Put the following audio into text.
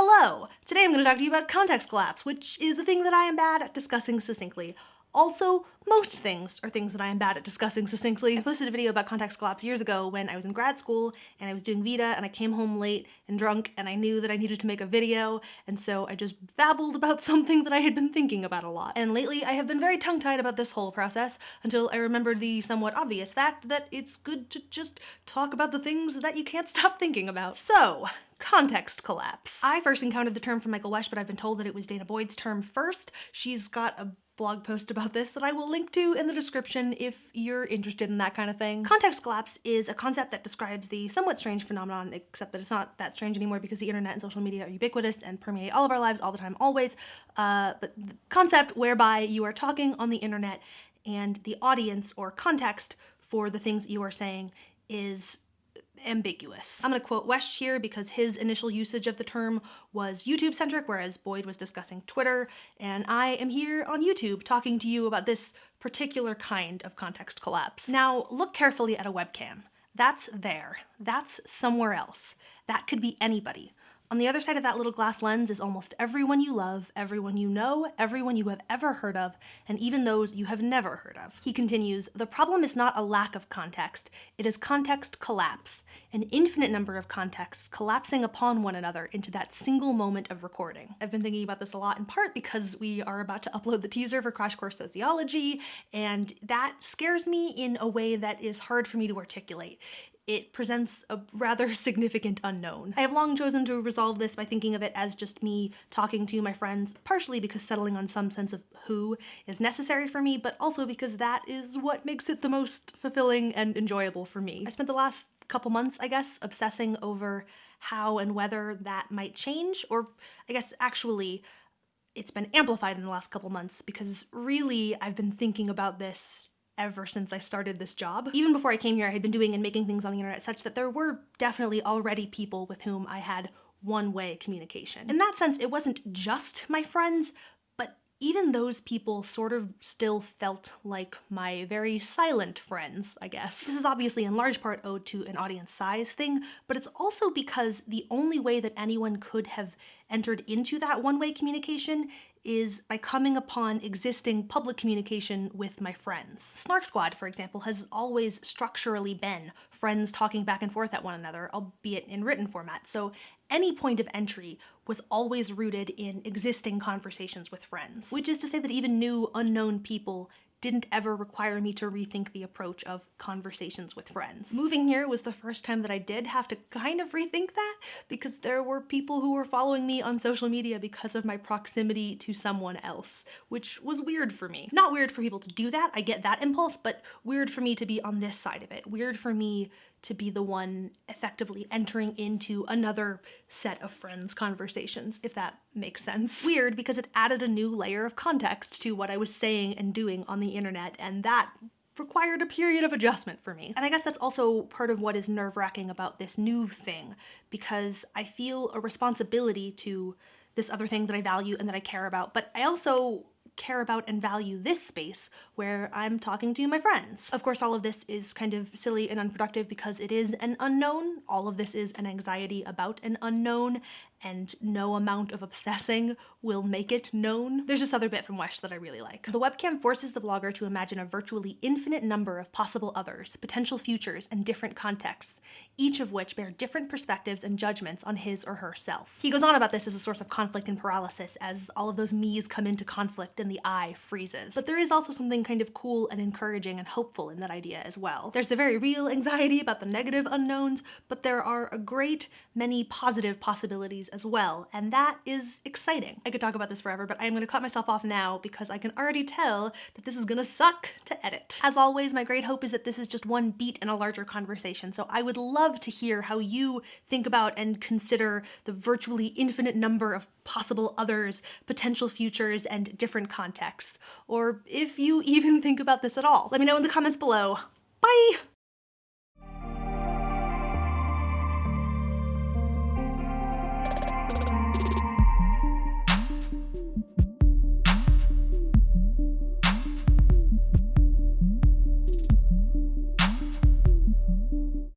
Hello! Today I'm going to talk to you about context collapse, which is the thing that I am bad at discussing succinctly. Also, most things are things that I am bad at discussing succinctly. I posted a video about context collapse years ago when I was in grad school and I was doing VEDA and I came home late and drunk and I knew that I needed to make a video and so I just babbled about something that I had been thinking about a lot. And lately I have been very tongue-tied about this whole process until I remembered the somewhat obvious fact that it's good to just talk about the things that you can't stop thinking about. So, context collapse. I first encountered the term from Michael Wesch, but I've been told that it was danah Boyd's term first. She's got a blog post about this that I will link to in the description if you're interested in that kind of thing. Context collapse is a concept that describes the somewhat strange phenomenon, except that it's not that strange anymore because the internet and social media are ubiquitous and permeate all of our lives all the time, always. Uh, but the concept whereby you are talking on the internet and the audience or context for the things you are saying is ambiguous. I'm gonna quote Wesch here because his initial usage of the term was YouTube centric, whereas Boyd was discussing Twitter, and I am here on YouTube talking to you about this particular kind of context collapse. Now, look carefully at a webcam. That's there. That's somewhere else. That could be anybody. On the other side of that little glass lens is almost everyone you love, everyone you know, everyone you have ever heard of, and even those you have never heard of. He continues, the problem is not a lack of context, it is context collapse, an infinite number of contexts collapsing upon one another into that single moment of recording. I've been thinking about this a lot in part because we are about to upload the teaser for Crash Course Sociology, and that scares me in a way that is hard for me to articulate it presents a rather significant unknown. I have long chosen to resolve this by thinking of it as just me talking to my friends, partially because settling on some sense of who is necessary for me, but also because that is what makes it the most fulfilling and enjoyable for me. I spent the last couple months, I guess, obsessing over how and whether that might change, or I guess actually it's been amplified in the last couple months because really I've been thinking about this ever since I started this job. Even before I came here, I had been doing and making things on the internet such that there were definitely already people with whom I had one-way communication. In that sense, it wasn't just my friends, even those people sort of still felt like my very silent friends, I guess. This is obviously in large part owed to an audience size thing, but it's also because the only way that anyone could have entered into that one-way communication is by coming upon existing public communication with my friends. Snark Squad, for example, has always structurally been friends talking back and forth at one another, albeit in written format, so any point of entry was always rooted in existing conversations with friends. Which is to say that even new, unknown people didn't ever require me to rethink the approach of conversations with friends. Moving here was the first time that I did have to kind of rethink that because there were people who were following me on social media because of my proximity to someone else, which was weird for me. Not weird for people to do that, I get that impulse, but weird for me to be on this side of it. Weird for me to be the one effectively entering into another set of friends' conversations, if that makes sense. Weird because it added a new layer of context to what I was saying and doing on the internet, and that required a period of adjustment for me. And I guess that's also part of what is nerve-wracking about this new thing, because I feel a responsibility to this other thing that I value and that I care about, but I also care about and value this space where I'm talking to my friends. Of course, all of this is kind of silly and unproductive because it is an unknown. All of this is an anxiety about an unknown, and no amount of obsessing will make it known. There's this other bit from Wesch that I really like. The webcam forces the vlogger to imagine a virtually infinite number of possible others, potential futures, and different contexts, each of which bear different perspectives and judgments on his or her self. He goes on about this as a source of conflict and paralysis as all of those me's come into conflict and the I freezes. But there is also something kind of cool and encouraging and hopeful in that idea as well. There's the very real anxiety about the negative unknowns, but there are a great many positive possibilities as well, and that is exciting. I could talk about this forever, but I'm gonna cut myself off now because I can already tell that this is gonna suck to edit. As always, my great hope is that this is just one beat in a larger conversation, so I would love to hear how you think about and consider the virtually infinite number of possible others, potential futures, and different contexts. Or if you even think about this at all. Let me know in the comments below. Bye!